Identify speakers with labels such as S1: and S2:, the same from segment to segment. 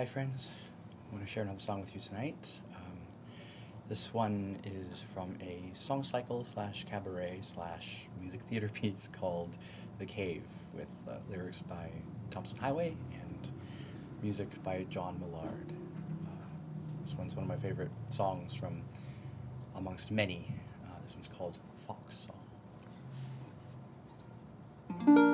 S1: Hi friends, I want to share another song with you tonight. Um, this one is from a song cycle slash cabaret slash music theater piece called The Cave with uh, lyrics by Tomson Highway and music by John Millard. Uh, this one's one of my favorite songs from amongst many. Uh, this one's called Fox Song.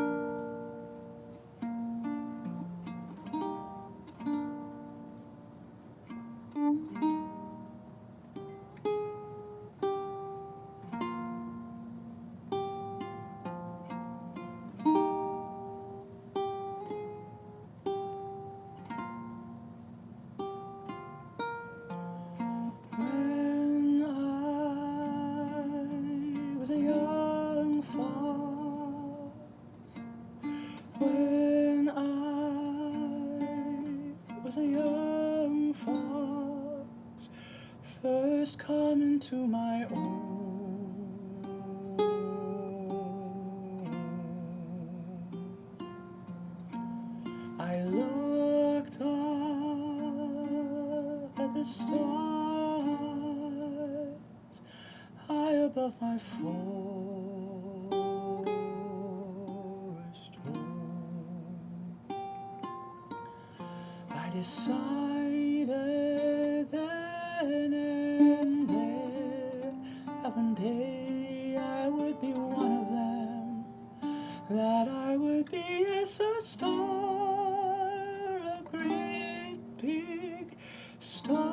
S2: Fox first coming to my own. I looked up at the stars high above my forest decided then and there that one day I would be one of them, that I would be as a star, a great big star.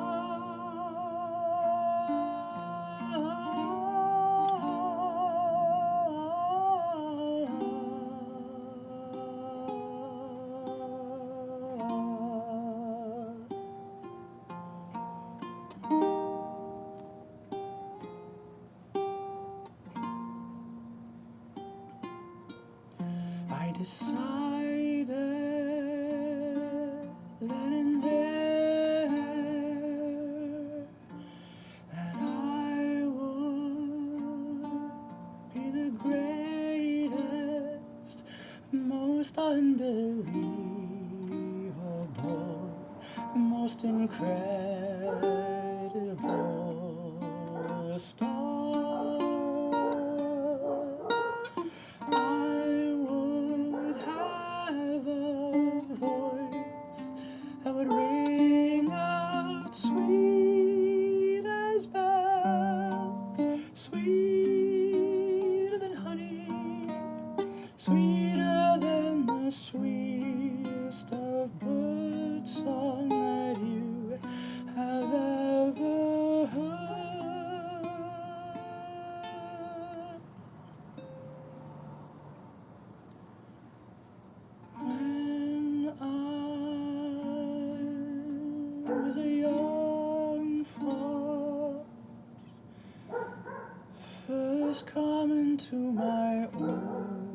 S2: Decided then and there that I would be the greatest, most unbelievable, most incredible star. Would ring out sweet as bells, sweeter than honey, sweeter than the sweetest was a young fox first coming to my own.